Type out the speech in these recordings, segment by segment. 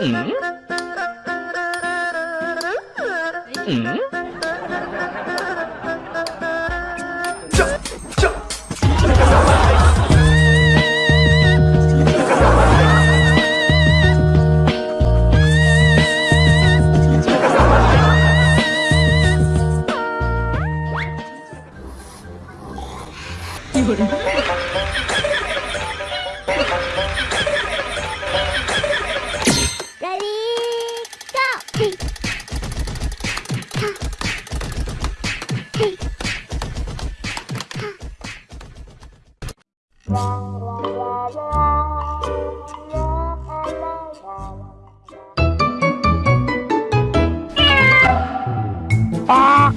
嗯。嗯，叫叫，一会儿。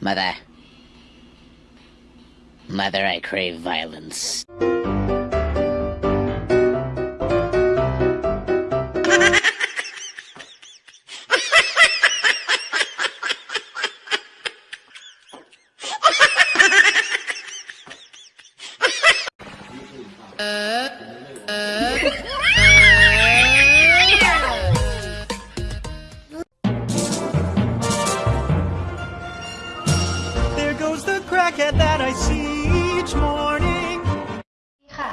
Mother. Mother, I crave violence. There jacket that I see each morning ค่ะ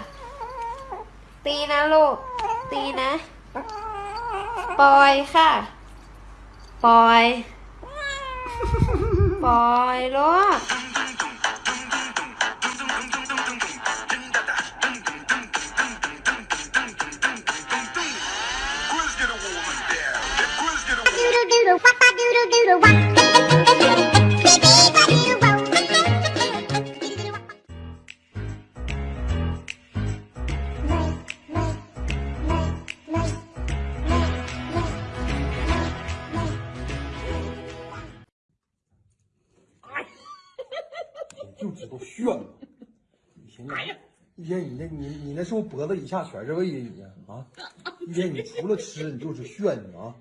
ตีนะลูก ตีนะ ปล่อยค่ะ ปล่อย ปล่อยลูกดูดูดูดูวักวักดูดูดูวัก 一天你一天你那你你那是不是脖子以下全是胃呀你啊？一天你除了吃你就是炫你啊！